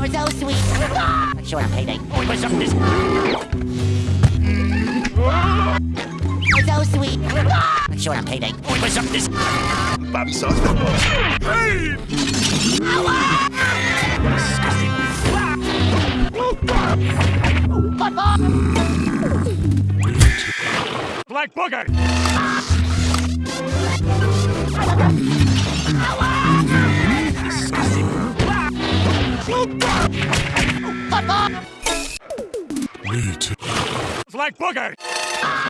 You're so sweet. Sure, I'm payday. What's up this? You're so sweet. Sure, I'm payday. What's up this? Babsa. Hey! Black booger! Black booger! I'm a gummy bear.